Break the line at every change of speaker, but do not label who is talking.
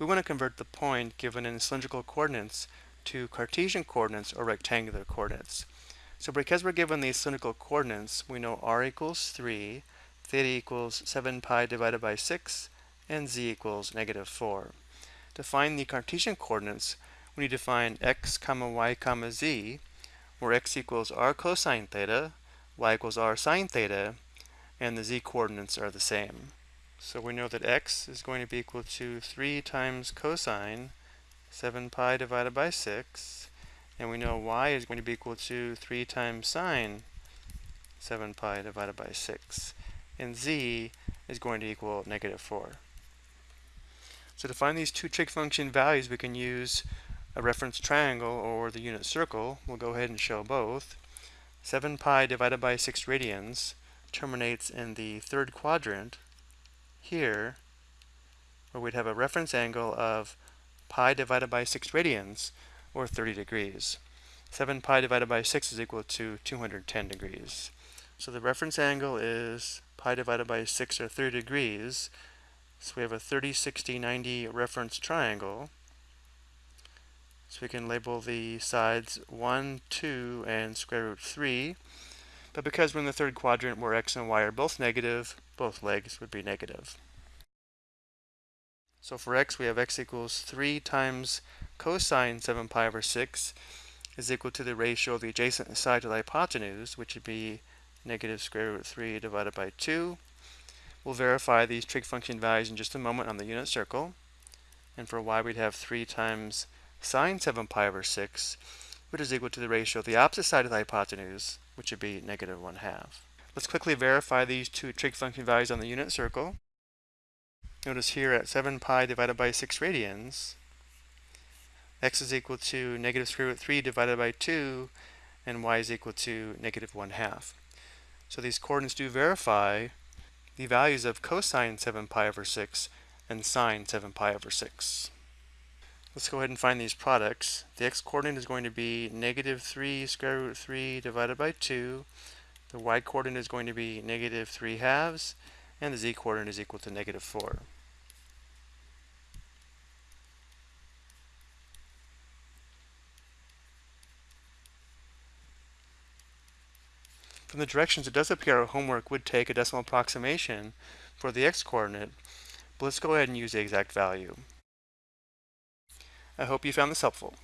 we want to convert the point given in cylindrical coordinates to Cartesian coordinates or rectangular coordinates. So because we're given these cylindrical coordinates, we know r equals 3, theta equals 7 pi divided by 6, and z equals negative 4. To find the Cartesian coordinates, we need to find x comma y comma z, where x equals r cosine theta, y equals r sine theta, and the z coordinates are the same. So we know that x is going to be equal to 3 times cosine 7 pi divided by 6, and we know y is going to be equal to 3 times sine 7 pi divided by 6, and z is going to equal negative 4. So to find these two trig function values, we can use a reference triangle or the unit circle. We'll go ahead and show both. 7 pi divided by 6 radians terminates in the third quadrant here, where we'd have a reference angle of pi divided by 6 radians, or 30 degrees. 7 pi divided by 6 is equal to 210 degrees. So the reference angle is pi divided by 6 or 30 degrees, so we have a 30, 60, 90 reference triangle. So we can label the sides 1, 2, and square root 3. But because we're in the third quadrant where x and y are both negative, both legs would be negative. So for x, we have x equals 3 times cosine 7 pi over 6 is equal to the ratio of the adjacent side to the hypotenuse, which would be negative square root 3 divided by 2. We'll verify these trig function values in just a moment on the unit circle. And for y, we'd have 3 times sine 7 pi over 6, which is equal to the ratio of the opposite side of the hypotenuse, which would be negative 1 half. Let's quickly verify these two trig function values on the unit circle. Notice here at 7 pi divided by 6 radians, x is equal to negative square root 3 divided by 2, and y is equal to negative 1 half. So these coordinates do verify the values of cosine 7 pi over 6 and sine 7 pi over 6. Let's go ahead and find these products. The x-coordinate is going to be negative 3 square root 3 divided by 2. The y-coordinate is going to be negative 3 halves, and the z-coordinate is equal to negative 4. From the directions, it does appear our homework would take a decimal approximation for the x-coordinate, but let's go ahead and use the exact value. I hope you found this helpful.